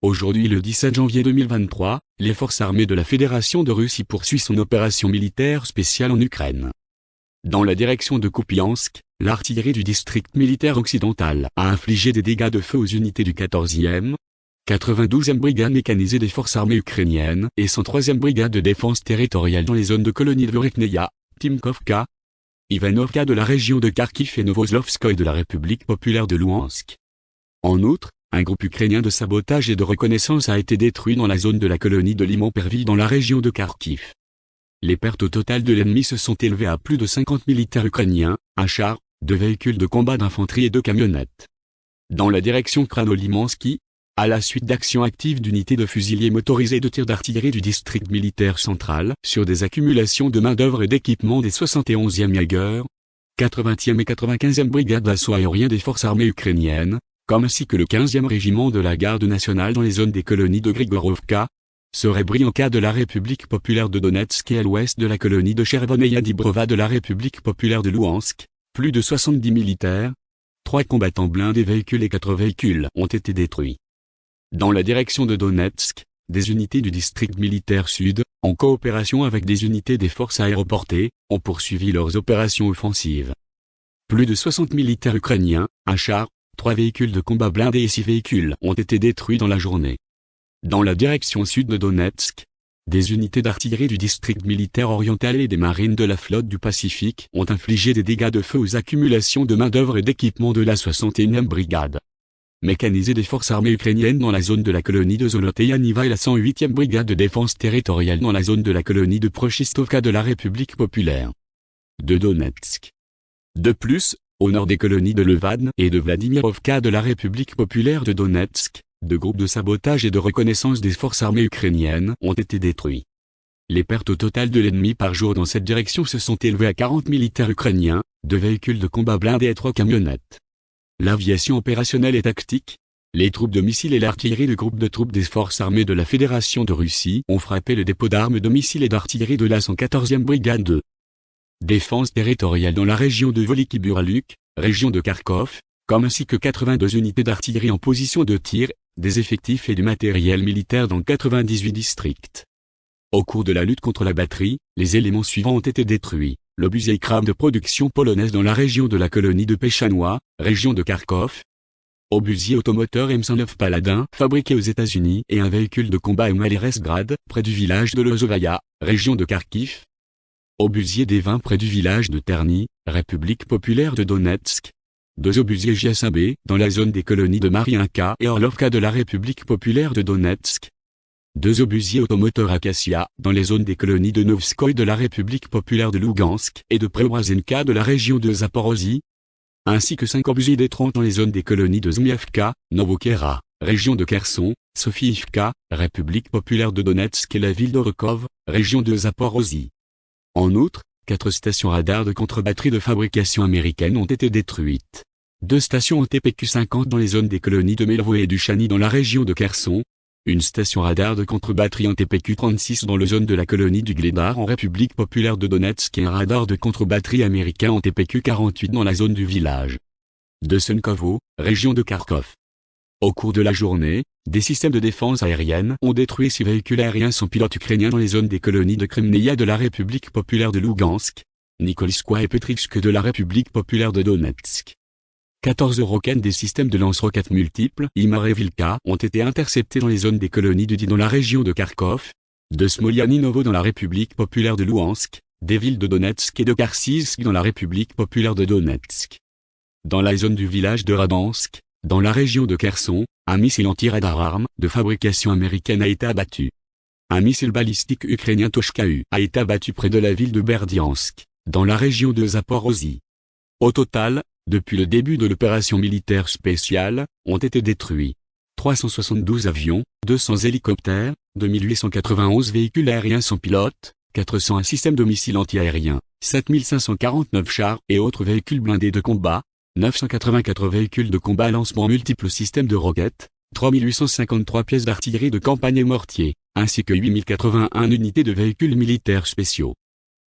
Aujourd'hui le 17 janvier 2023, les forces armées de la Fédération de Russie poursuivent son opération militaire spéciale en Ukraine. Dans la direction de Kupiansk, l'artillerie du district militaire occidental a infligé des dégâts de feu aux unités du 14e, 92e brigade mécanisée des forces armées ukrainiennes et 103e brigade de défense territoriale dans les zones de colonie de Vorekneia, Timkovka, Ivanovka de la région de Kharkiv et Novoslovskoye de la République populaire de Louhansk. En outre, un groupe ukrainien de sabotage et de reconnaissance a été détruit dans la zone de la colonie de Limon-Perville dans la région de Kharkiv. Les pertes au total de l'ennemi se sont élevées à plus de 50 militaires ukrainiens, un char, deux véhicules de combat d'infanterie et deux camionnettes. Dans la direction Kranolimansky, à la suite d'actions actives d'unités de fusiliers motorisés de tir d'artillerie du district militaire central sur des accumulations de main-d'œuvre et d'équipements des 71e Jaeger, 80e et 95e brigades d'assaut aérien des forces armées ukrainiennes, comme ainsi que le 15e régiment de la garde nationale dans les zones des colonies de Grigorovka, serait Brianka de la République populaire de Donetsk et à l'ouest de la colonie de Chervoneia Dibrova de la République populaire de Louhansk, plus de 70 militaires, trois combattants blindés véhicules et quatre véhicules ont été détruits. Dans la direction de Donetsk, des unités du district militaire sud, en coopération avec des unités des forces aéroportées, ont poursuivi leurs opérations offensives. Plus de 60 militaires ukrainiens, un char, trois véhicules de combat blindés et six véhicules ont été détruits dans la journée. Dans la direction sud de Donetsk, des unités d'artillerie du district militaire oriental et des marines de la flotte du Pacifique ont infligé des dégâts de feu aux accumulations de main-d'œuvre et d'équipements de la 61e brigade. Mécanisée des forces armées ukrainiennes dans la zone de la colonie de Zoloteya-Niva et la 108e brigade de défense territoriale dans la zone de la colonie de Prochistovka de la République populaire de Donetsk. De plus, au nord des colonies de Levan et de Vladimirovka de la République populaire de Donetsk, deux groupes de sabotage et de reconnaissance des forces armées ukrainiennes ont été détruits. Les pertes au total de l'ennemi par jour dans cette direction se sont élevées à 40 militaires ukrainiens, deux véhicules de combat blindés et trois camionnettes. L'aviation opérationnelle et tactique, les troupes de missiles et l'artillerie du groupe de troupes des forces armées de la Fédération de Russie ont frappé le dépôt d'armes de missiles et d'artillerie de la 114e brigade de défense territoriale dans la région de Voliki-Buraluk, région de Kharkov, comme ainsi que 82 unités d'artillerie en position de tir, des effectifs et du matériel militaire dans 98 districts. Au cours de la lutte contre la batterie, les éléments suivants ont été détruits. L'obusier Kram de production polonaise dans la région de la colonie de Péchanois, région de Kharkov. Obusier automoteur M109 Paladin, fabriqué aux États-Unis et un véhicule de combat M près du village de Lozovaya, région de Kharkiv, Obusier des vins près du village de Terny, République populaire de Donetsk. Deux obusiers JSAB dans la zone des colonies de Mariinka et Orlovka de la République populaire de Donetsk. Deux obusiers automoteurs Acacia dans les zones des colonies de Novskoye de la République populaire de Lugansk et de Preobrazenka de la région de Zaporozhye. Ainsi que cinq obusiers détrons dans les zones des colonies de Zmievka, Novokera, région de Kherson, Sofiivka, République populaire de Donetsk et la ville d'Orokov, région de Zaporozhye. En outre, quatre stations radars de contre-batterie de fabrication américaine ont été détruites. Deux stations TPQ-50 dans les zones des colonies de Melvo et du Chani dans la région de Kherson. Une station radar de contre-batterie en TPQ-36 dans la zone de la colonie du Gledar en République populaire de Donetsk et un radar de contre-batterie américain en TPQ-48 dans la zone du village de Sunkovo, région de Kharkov. Au cours de la journée, des systèmes de défense aérienne ont détruit six véhicules aériens sans pilote ukrainiens dans les zones des colonies de Kremneia de la République populaire de Lugansk, Nikoliskoye et Petrivsk de la République populaire de Donetsk. 14 roquettes des systèmes de lance-roquettes multiples Imar et ont été interceptés dans les zones des colonies Di dans la région de Kharkov, de Smolyaninovo dans la République populaire de Luhansk, des villes de Donetsk et de Kharkiv dans la République populaire de Donetsk. Dans la zone du village de Radansk, dans la région de Kherson, un missile anti-radar arme de fabrication américaine a été abattu. Un missile balistique ukrainien Toshka-U a été abattu près de la ville de Berdiansk, dans la région de Zaporozhye. Au total, depuis le début de l'opération militaire spéciale, ont été détruits 372 avions, 200 hélicoptères, 2891 véhicules aériens sans pilote, 401 systèmes de missiles antiaériens, 7549 chars et autres véhicules blindés de combat, 984 véhicules de combat à lancement multiples systèmes de roquettes, 3853 pièces d'artillerie de campagne et mortier, ainsi que 8081 unités de véhicules militaires spéciaux.